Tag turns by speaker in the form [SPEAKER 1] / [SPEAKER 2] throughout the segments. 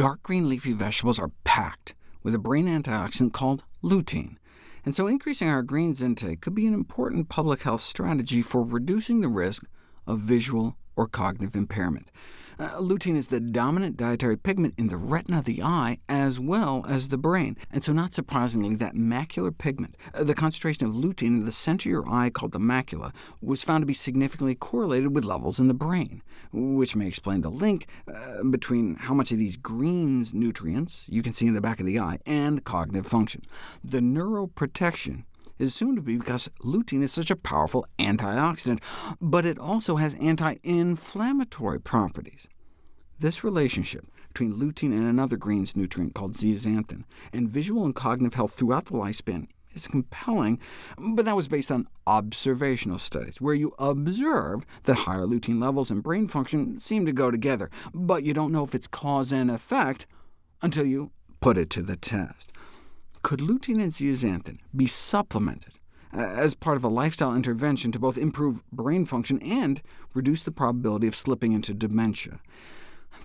[SPEAKER 1] dark green leafy vegetables are packed with a brain antioxidant called lutein, and so increasing our greens intake could be an important public health strategy for reducing the risk of visual or cognitive impairment. Uh, lutein is the dominant dietary pigment in the retina of the eye, as well as the brain, and so not surprisingly, that macular pigment, uh, the concentration of lutein in the center of your eye called the macula, was found to be significantly correlated with levels in the brain, which may explain the link uh, between how much of these greens nutrients you can see in the back of the eye and cognitive function. The neuroprotection is assumed to be because lutein is such a powerful antioxidant, but it also has anti-inflammatory properties. This relationship between lutein and another greens nutrient called zeaxanthin, and visual and cognitive health throughout the lifespan is compelling, but that was based on observational studies, where you observe that higher lutein levels and brain function seem to go together, but you don't know if it's cause and effect until you put it to the test. Could lutein and zeaxanthin be supplemented uh, as part of a lifestyle intervention to both improve brain function and reduce the probability of slipping into dementia?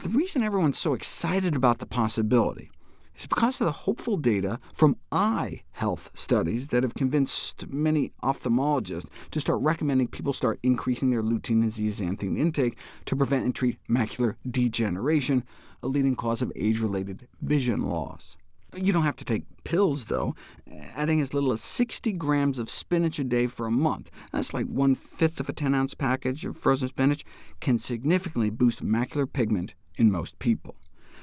[SPEAKER 1] The reason everyone's so excited about the possibility is because of the hopeful data from eye health studies that have convinced many ophthalmologists to start recommending people start increasing their lutein and zeaxanthin intake to prevent and treat macular degeneration, a leading cause of age-related vision loss. You don't have to take pills, though. Adding as little as 60 grams of spinach a day for a month, that's like one-fifth of a 10-ounce package of frozen spinach, can significantly boost macular pigment in most people.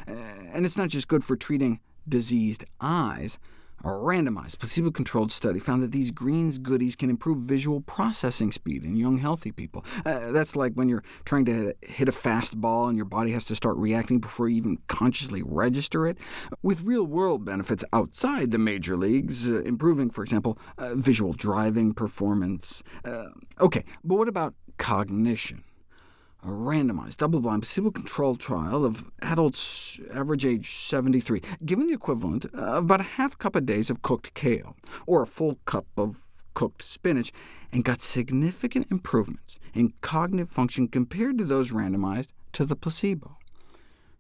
[SPEAKER 1] Uh, and it's not just good for treating diseased eyes. A randomized, placebo-controlled study found that these greens goodies can improve visual processing speed in young, healthy people. Uh, that's like when you're trying to hit a fast ball and your body has to start reacting before you even consciously register it, with real-world benefits outside the major leagues, uh, improving, for example, uh, visual driving performance. Uh, OK, but what about cognition? A randomized, double-blind, placebo-controlled trial of adults average age 73, given the equivalent of about a half cup a day of cooked kale, or a full cup of cooked spinach, and got significant improvements in cognitive function compared to those randomized to the placebo.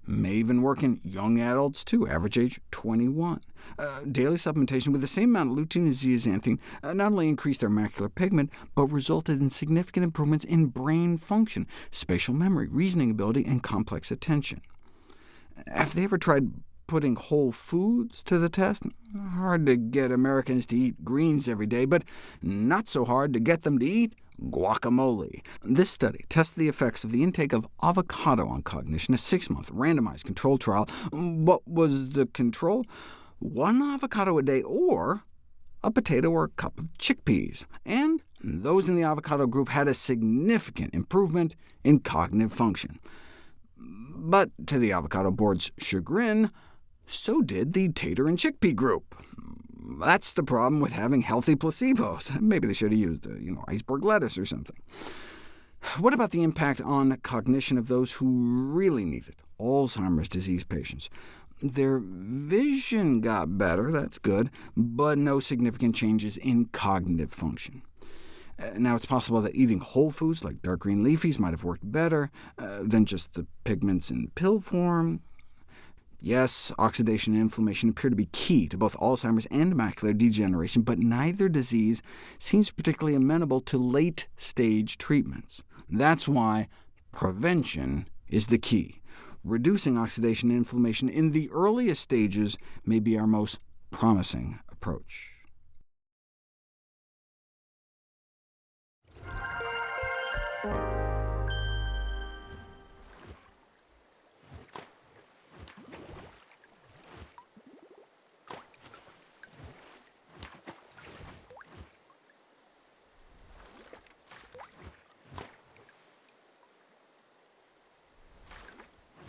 [SPEAKER 1] May even work in young adults, too, average age 21. Uh, daily supplementation with the same amount of lutein and zeaxanthin uh, not only increased their macular pigment, but resulted in significant improvements in brain function, spatial memory, reasoning ability, and complex attention. Have they ever tried putting whole foods to the test? Hard to get Americans to eat greens every day, but not so hard to get them to eat guacamole. This study tested the effects of the intake of avocado on cognition, a six-month randomized controlled trial. What was the control? One avocado a day, or a potato or a cup of chickpeas. And those in the avocado group had a significant improvement in cognitive function. But to the avocado board's chagrin, so did the tater and chickpea group. That's the problem with having healthy placebos. Maybe they should have used uh, you know, iceberg lettuce or something. What about the impact on cognition of those who really need it, Alzheimer's disease patients? Their vision got better, that's good, but no significant changes in cognitive function. Uh, now, it's possible that eating whole foods like dark green leafies might have worked better uh, than just the pigments in pill form. Yes, oxidation and inflammation appear to be key to both Alzheimer's and macular degeneration, but neither disease seems particularly amenable to late-stage treatments. That's why prevention is the key. Reducing oxidation and inflammation in the earliest stages may be our most promising approach.